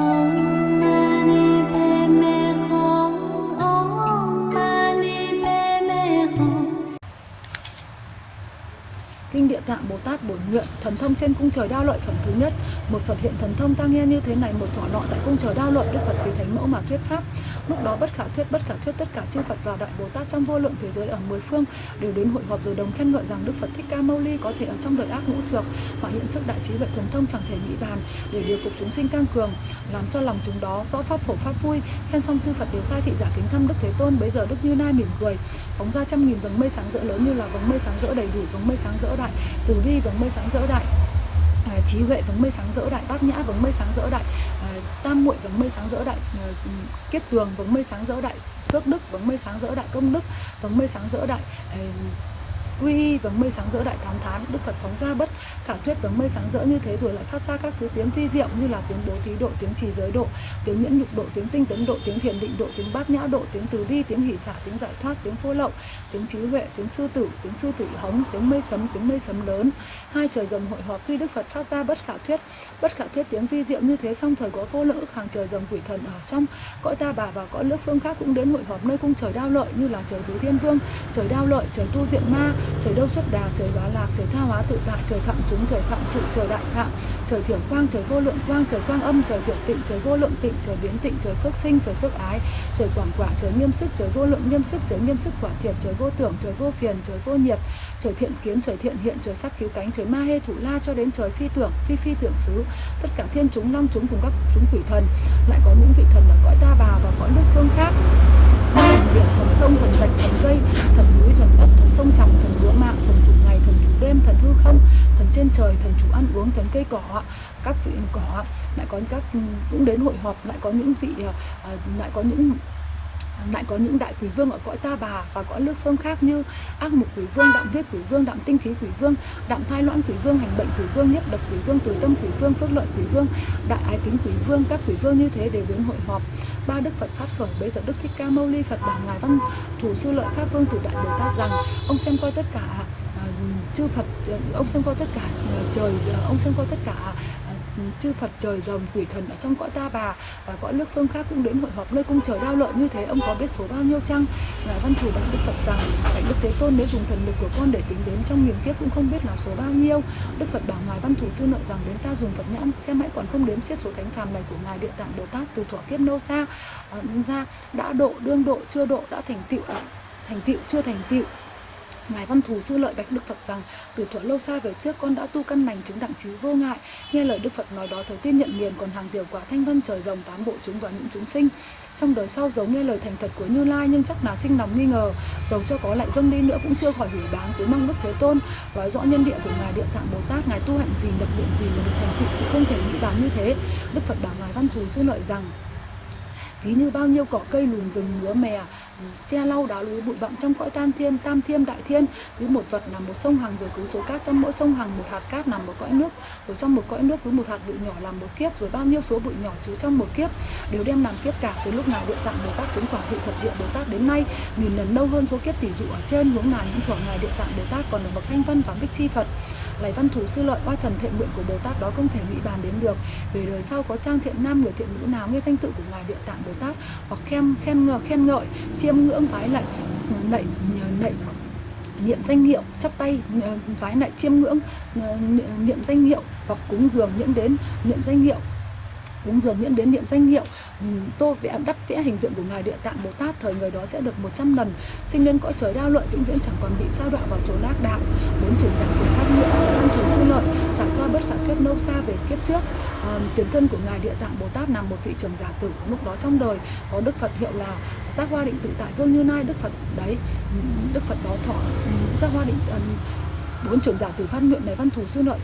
Oh. Tạng Bồ Tát bổn nguyện, thần thông trên cung trời đao lợi phẩm thứ nhất. Một Phật hiện thần thông ta nghe như thế này, một thọ nọ tại cung trời đao lợi, Đức Phật vì thánh mẫu mà thuyết pháp. Lúc đó bất khả thuyết, bất khả thuyết tất cả chư Phật và đại Bồ Tát trong vô lượng thế giới ở mười phương đều đến hội họp rồi đồng khen ngợi rằng Đức Phật Thích Ca Mâu Ni có thể ở trong đời ác ngũ trược mà hiện sức đại trí huệ thần thông chẳng thể nghĩ bàn để điều phục chúng sinh căng cường, làm cho lòng chúng đó rõ pháp phổ pháp vui. Khen xong chư Phật đều sai thị giả kính thăm Đức Thế Tôn, bấy giờ Đức Như Lai mỉm cười phóng ra trăm nghìn vầng mây sáng rỡ lớn như là vầng mây sáng rỡ đầy đủ vầng mây sáng rỡ đại từ bi vầng mây sáng rỡ đại à, trí huệ vầng mây sáng rỡ đại bát nhã vầng mây sáng rỡ đại à, tam muội vầng mây sáng rỡ đại à, kết tường vầng mây sáng rỡ đại phước đức vầng mây sáng rỡ đại công đức vầng mây sáng rỡ đại à, quy y vầng mây sáng rỡ đại thám thán, đức phật phóng ra bất khả thuyết vầng mây sáng rỡ như thế rồi lại phát ra các thứ tiếng phi diệu như là tiếng bố thí độ, tiếng trì giới độ, tiếng nhẫn nhục độ, tiếng tinh tấn độ, tiếng thiền định độ, tiếng bát nhã độ, tiếng từ bi, tiếng hỷ xả, tiếng giải thoát, tiếng phô lậu, tiếng trí huệ, tiếng sư tử, tiếng sư tử hống tiếng mây sấm, tiếng mây sấm lớn. Hai trời rồng hội họp khi đức phật phát ra bất khả thuyết. Bất khả thuyết tiếng vi diệu như thế xong thời có vô lượng hàng trời rồng quỷ thần ở trong cõi ta bà và cõi nước phương khác cũng đến hội họp nơi cung trời đao lợi như là trời tứ thiên vương, trời đao lợi, trời tu diện ma trời đâu xuất đà trời bá lạc trời tha hóa tự tại trời phạm chúng trời phạm trụ, trời đại phạm. Trời thiểm quang trời vô lượng quang trời quang âm trời thiểm tịnh trời vô lượng tịnh trời biến tịnh trời phước sinh trời phước ái. Trời quảng quả trời nghiêm sức trời vô lượng nghiêm sức trời nghiêm sức quả thiệt trời vô tưởng trời vô phiền trời vô nhiệt trời thiện kiến trời thiện hiện trời sắc cứu cánh trời ma hê thủ la cho đến trời phi tưởng phi phi tưởng xứ. Tất cả thiên chúng long chúng cùng các chúng quỷ thần lại có những vị thần ở cõi ta bà và cõi nước phương khác. Thần biển thần sông thần rạch thần cây thần núi thần đất thần sông tròng thần lúa mạng thần chủ ngày thần chủ đêm thần hư không thần trên trời thần chủ ăn uống thần cây cỏ, các vị cỏ, lại có các, cũng đến hội họp, lại có những vị ờ, lại có những, lại có những đại quỷ vương ở cõi ta bà và cõi nước phương khác như ác mục quỷ vương, đạm viết quỷ vương, đạm tinh khí quỷ vương, đạm thai loãng quỷ vương, hành bệnh quỷ vương, nhất độc quỷ vương từ tâm quỷ vương, phước lợi quỷ vương, đại ái kính quỷ vương, các quỷ vương như thế đều đến hội họp. Ba đức phật phát khởi, bây giờ đức thích ca mâu ni phật bảo ngài văn thủ sư lợi pháp vương từ đại bồ tát rằng, ông xem coi tất cả chư phật ờ, ông xem coi tất cả ờ, trời ông xem coi tất cả ờ, chư Phật trời rồng quỷ thần ở trong cõi ta bà và cõi nước phương khác cũng đến hội họp nơi cung trời đao lợi như thế. Ông có biết số bao nhiêu chăng? Ngài văn thủ bạch đức Phật rằng bạch đức thế tôn nếu dùng thần lực của con để tính đến trong nghìn kiếp cũng không biết là số bao nhiêu. Đức Phật bảo ngài văn thủ sư nợ rằng, đến ta dùng Phật nhãn, xem hãy còn không đếm xiết số thánh phàm này của ngài địa tạng Bồ Tát từ thuở kiếp lâu xa. Ra, đã độ, đương độ, chưa độ, đã thành tựu thành tựu, chưa thành tựu. Ngài Văn Thù sư lợi bạch Đức Phật rằng, từ thuở lâu xa về trước con đã tu căn lành chứng đặng trí vô ngại. Nghe lời Đức Phật nói đó, thời tiên nhận liền còn hàng tiểu quả thanh vân trời rồng tám bộ chúng và những chúng sinh. Trong đời sau giấu nghe lời thành thật của Như Lai, nhưng chắc là sinh lòng nghi ngờ. Dầu cho có lại dâng đi nữa cũng chưa khỏi hủy bán cuối mong Đức Thế Tôn nói rõ nhân địa của ngài Địa Tạng Bồ Tát, ngài tu hạnh gì, nhập biệt gì mà được thành tựu sự không thể nghĩ bán như thế. Đức Phật bảo ngài Văn Thù sư lợi rằng, ví như bao nhiêu cỏ cây lùm rừng lúa mè che lau đá núi bụi bặm trong cõi tam thiên tam thiên đại thiên. Cứ một vật là một sông hằng rồi cứ số cát trong mỗi sông hằng một hạt cát nằm một cõi nước. Rồi trong một cõi nước cứ một hạt bụi nhỏ làm một kiếp, rồi bao nhiêu số bụi nhỏ chứa trong một kiếp. Đều đem làm kiếp cả, từ lúc nào địa tạng bồ tát chứng quả vị thật địa bồ tát đến nay. Nghìn lần lâu hơn số kiếp tỷ dụ ở trên hướng nào những thuở ngài địa tạng bồ tát còn được bậc thanh văn và bích chi phật lấy văn thủ sư lợi, oai thần thiện nguyện của Bồ Tát đó không thể nghĩ bàn đến được. Về đời sau có trang thiện nam, người thiện nữ nào nghe danh tự của ngài địa tạng Bồ Tát hoặc khen khen ngợi khen ngợi, chiêm ngưỡng, vái lạy ờ, nạy nạy, niệm danh hiệu, chắp tay ờ, vái lạy chiêm ngưỡng ờ, niệm danh hiệu hoặc cúng dường những đến, niệm danh hiệu cúng dường những đến niệm danh hiệu ừ, tô vẽ đắp vẽ hình tượng của ngài địa tạng bồ tát thời người đó sẽ được 100 lần. Sinh lên cõi trời đao lợi vĩnh viễn chẳng còn bị sao đọa vào chỗ ác đạo. Bốn chuyển giảng cùng pháp nghĩa văn thủ sư lợi trải qua bất khả kiếp lâu xa về kiếp trước. À, tiền thân của ngài địa tạng bồ tát nằm một vị trưởng giả tử lúc đó trong đời. Có đức phật hiệu là giác hoa định tự tại vương như lai đức phật đấy ừ, đức phật đó thọ ừ, giác hoa định bốn trưởng giả tử phát nguyện này văn thù sư nội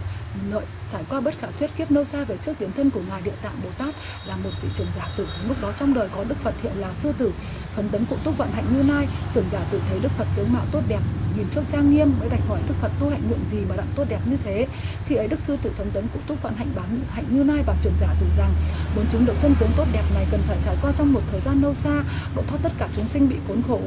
nội trải qua bất khả thuyết kiếp lâu xa về trước tiến thân của ngài địa tạng bồ tát là một vị trưởng giả tử. Lúc đó trong đời có đức phật hiệu là sư tử phấn tấn cụ túc vận hạnh như lai, trưởng giả tử thấy đức phật tướng mạo tốt đẹp nhìn trước trang nghiêm, mới đạch hỏi đức phật tu hạnh nguyện gì mà đặng tốt đẹp như thế. Khi ấy đức sư tử phấn tấn cụ túc phận hạnh bán hạnh như nay và trưởng giả tử rằng muốn chúng được thân tướng tốt đẹp này cần phải trải qua trong một thời gian lâu xa, độ thoát tất cả chúng sinh bị khốn khổ.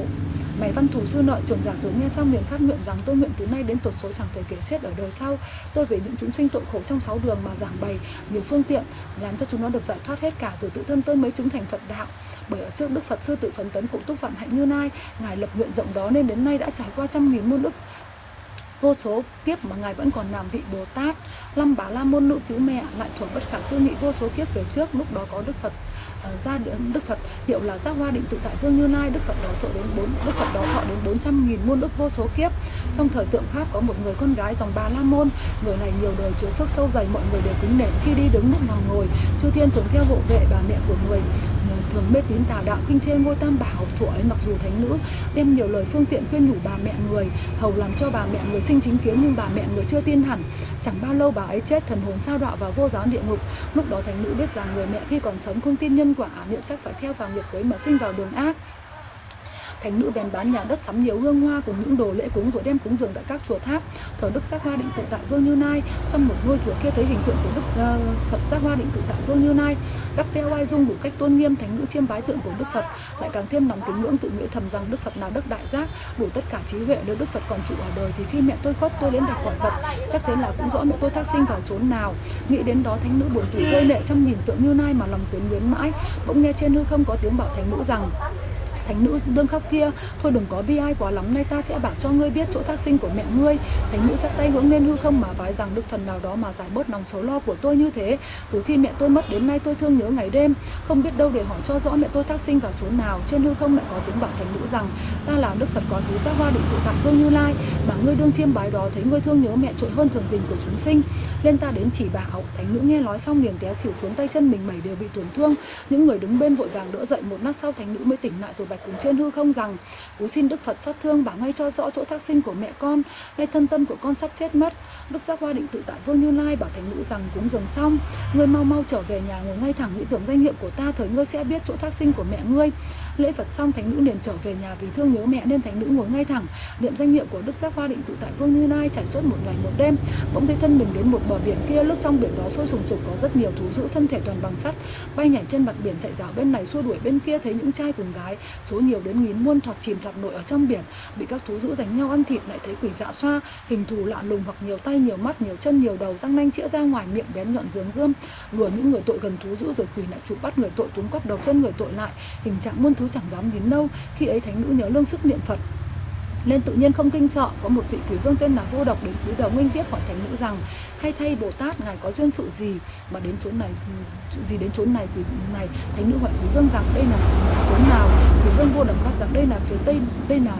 Mày văn thủ sư nội trưởng giả tướng nghe xong liền phát nguyện rằng, tôi nguyện từ nay đến tột số chẳng thể kể xiết ở đời sau. Tôi về những chúng sinh tội khổ trong sáu đường mà giảng bày nhiều phương tiện, làm cho chúng nó được giải thoát hết cả từ tự thân tôi mới chúng thành phật đạo bởi ở trước đức phật sư tự phấn tấn cũng túc vạn hạnh như nai ngài lập nguyện rộng đó nên đến nay đã trải qua trăm nghìn muôn ức vô số kiếp mà ngài vẫn còn làm vị bồ tát lâm bà la môn nữ cứu mẹ lại thuộc bất khả tư nghị vô số kiếp về trước lúc đó có đức phật uh, ra đến đức phật. Hiệu là giác hoa định tự tại vương như lai đức phật đó thọ đến bốn đức phật đó thọ đến bốn trăm nghìn muôn ức vô số kiếp. Trong thời tượng pháp có một người con gái dòng bà la môn người này nhiều đời chứa phước sâu dày mọi người đều kính nể khi đi đứng lúc nằm ngồi. Chư thiên thường theo hộ vệ bà mẹ của người thường mê tín tà đạo khinh trên ngôi tam bảo thụ ấy mặc dù thánh nữ, đem nhiều lời phương tiện khuyên nhủ bà mẹ người, hầu làm cho bà mẹ người sinh chính kiến nhưng bà mẹ người chưa tin hẳn. Chẳng bao lâu bà ấy chết, thần hồn sao đọa vào vô giáo địa ngục. Lúc đó thánh nữ biết rằng người mẹ khi còn sống không tin nhân quả à, liệu chắc phải theo vào nghiệp quấy mà sinh vào đường ác thánh nữ bèn bán nhà đất sắm nhiều hương hoa cùng những đồ lễ cúng rồi đem cúng dường tại các chùa tháp. Thờ đức giác hoa định tự tại vương như nai trong một ngôi chùa kia thấy hình tượng của đức uh, phật giác hoa định tự tại vương như nai đắp veo oai dung đủ cách tôn nghiêm thánh nữ chiêm bái tượng của đức phật lại càng thêm lòng kính ngưỡng tự nghĩ thầm rằng đức phật nào đức đại giác đủ tất cả trí huệ nếu đức phật còn trụ ở đời thì khi mẹ tôi khuất tôi đến đặt quả phật chắc thế là cũng rõ mẹ tôi thác sinh vào chốn nào. Nghĩ đến đó thánh nữ buồn tủi rơi lệ trong nhìn tượng như nai mà lòng quyến luyến mãi bỗng nghe trên hư không có tiếng bảo thánh nữ rằng thánh nữ đương khóc kia. Thôi đừng có bi ai quá lắm, nay ta sẽ bảo cho ngươi biết chỗ thác sinh của mẹ ngươi. Thánh nữ chắp tay hướng lên hư không mà vái rằng đức thần nào đó mà giải bớt lòng số lo của tôi như thế. Từ khi mẹ tôi mất đến nay tôi thương nhớ ngày đêm. Không biết đâu để hỏi cho rõ mẹ tôi thác sinh vào chốn nào. Trên hư không lại có tiếng bảo thánh nữ rằng, ta là đức phật có thứ giác hoa định tự tại vương như lai, mà ngươi đương chiêm bái đó thấy ngươi thương nhớ mẹ trội hơn thường tình của chúng sinh. Lên ta đến chỉ bảo. Thánh nữ nghe nói xong liền té xỉu xuống, tay chân mình mẩy đều bị tổn thương. Những người đứng bên vội vàng đỡ dậy, một lát sau thánh nữ mới tỉnh lại rồi bạch cùng trên hư không rằng, cú xin đức phật xót thương bảo ngay cho rõ chỗ thác sinh của mẹ con, nay thân tâm của con sắp chết mất. Đức giác hoa định tự tại vương như lai bảo thánh nữ rằng, cúng dường xong, ngươi mau mau trở về nhà ngồi ngay thẳng nghĩ tưởng danh hiệu của ta, thời ngươi sẽ biết chỗ thác sinh của mẹ ngươi lễ phật xong, thánh nữ liền trở về nhà vì thương nhớ mẹ nên thánh nữ ngồi ngay thẳng. Niệm danh hiệu của đức giác hoa định tự tại vương như lai trải suốt một ngày một đêm. Bỗng thấy thân mình đến một bờ biển kia, lúc trong biển đó sôi sùng sục, có rất nhiều thú dữ thân thể toàn bằng sắt. Bay nhảy trên mặt biển, chạy rào bên này xua đuổi bên kia, thấy những trai cùng gái, số nhiều đến nghìn muôn thoạt chìm thoạt nổi ở trong biển. Bị các thú dữ đánh nhau ăn thịt, lại thấy quỷ dạ xoa, hình thù lạ lùng hoặc nhiều tay, nhiều mắt, nhiều chân, nhiều đầu, răng nanh chĩa ra ngoài, miệng bén nhọn dướng gươm. Lùa những người tội gần thú dữ rồi quỷ lại chụp bắt người tội túm quắp đầu chân người tội lại. Hình trạng muôn thứ chẳng dám đến đâu. Khi ấy thánh nữ nhớ lương sức niệm phật. Nên tự nhiên không kinh sợ, có một vị quý vương tên là vô độc đến cúi đầu nghênh tiếp hỏi thánh nữ rằng, hay thay bồ tát, ngài có duyên sự gì mà đến chốn này, gì đến chốn này quý này? Thánh nữ hỏi quý vương rằng, đây là chốn nào? Quý vương vô độc đáp rằng, đây là phía tây, đây là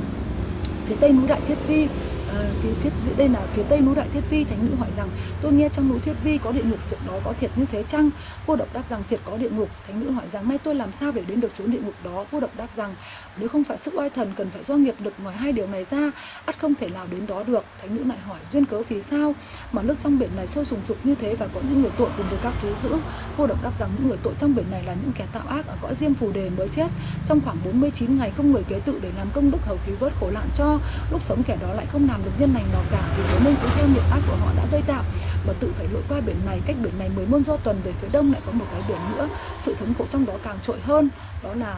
phía tây núi đại thiết vi. À, phía, phía đây là phía tây núi đại thiết vi thánh nữ hỏi rằng tôi nghe trong núi thiết vi có địa ngục việc đó có thiệt như thế chăng? Vô độc đáp rằng thiệt có địa ngục. Thánh nữ hỏi rằng nay tôi làm sao để đến được chốn địa ngục đó? Vô độc đáp rằng nếu không phải sức oai thần cần phải do nghiệp lực ngoài hai điều này ra ắt không thể nào đến đó được. Thánh nữ lại hỏi duyên cớ vì sao mà nước trong biển này sôi sùng sục như thế và có những người tội cùng với các thú dữ? Vô độc đáp rằng những người tội trong biển này là những kẻ tạo ác ở cõi diêm phù đề mới chết. Trong khoảng 49 ngày không người kế tự để làm công đức hầu cứu vớt khổ nạn cho lúc sống kẻ đó lại không nào làm được nhân lành nào cả vì thế nên cứ theo nghiệp ác của họ đã gây tạo. Mà tự phải lội qua biển này cách biển này mới muôn do tuần về phía đông lại có một cái biển nữa. Sự thống khổ trong đó càng trội hơn đó là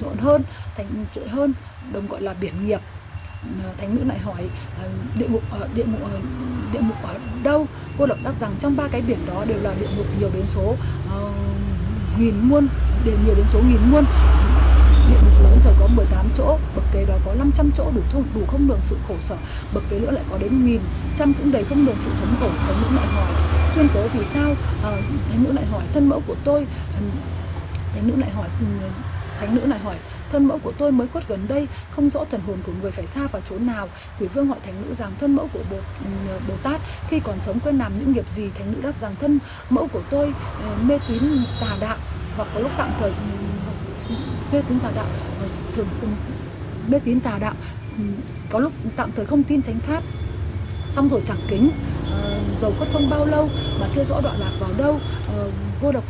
trội hơn thành trội hơn đồng gọi là biển nghiệp. Ờ, thánh nữ lại hỏi ờ, địa ngục ở địa ngục ở, địa ngục ở đâu? Cô độc đáp rằng trong ba cái biển đó đều là địa ngục nhiều đến số uh, nghìn muôn đều nhiều đến số nghìn muôn hiện một lớn thời có 18 chỗ bậc kế đó có 500 chỗ đủ thông đủ không đường sự khổ sở bậc kế nữa lại có đến nghìn trăm cũng đầy không đường sự thống khổ. Thánh nữ lại hỏi tuyên cố vì sao? À, thánh nữ lại hỏi thân mẫu của tôi thánh nữ lại hỏi ừ, thánh nữ lại hỏi thân mẫu của tôi mới khuất gần đây không rõ thần hồn của người phải xa vào chỗ nào. Quỷ vương hỏi thánh nữ rằng thân mẫu của bồ, ừ, bồ tát khi còn sống quen làm những nghiệp gì? Thánh nữ đáp rằng thân mẫu của tôi ừ, mê tín tà đạo hoặc có lúc tạm thời mê tín tà đạo ờ, thường mê tín tà đạo có lúc tạm thời không tin chánh pháp xong rồi chẳng kính uh, dầu có thông bao lâu mà chưa rõ đoạn lạc vào đâu uh, vô độc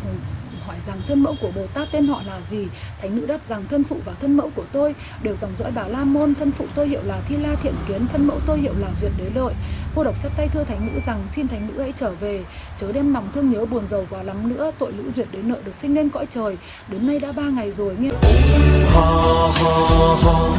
hỏi rằng thân mẫu của Bồ Tát tên họ là gì? Thánh nữ đáp rằng thân phụ và thân mẫu của tôi đều dòng dõi Bà La Môn. Thân phụ tôi hiệu là Thi La Thiện Kiến. Thân mẫu tôi hiệu là Duyệt Đế Lợi. Cô độc chắp tay thưa thánh nữ rằng xin thánh nữ hãy trở về. Chớ đem lòng thương nhớ buồn rầu quá lắm nữa. Tội lũ duyệt đến nợ được sinh lên cõi trời. Đến nay đã ba ngày rồi nghe ha ha ha.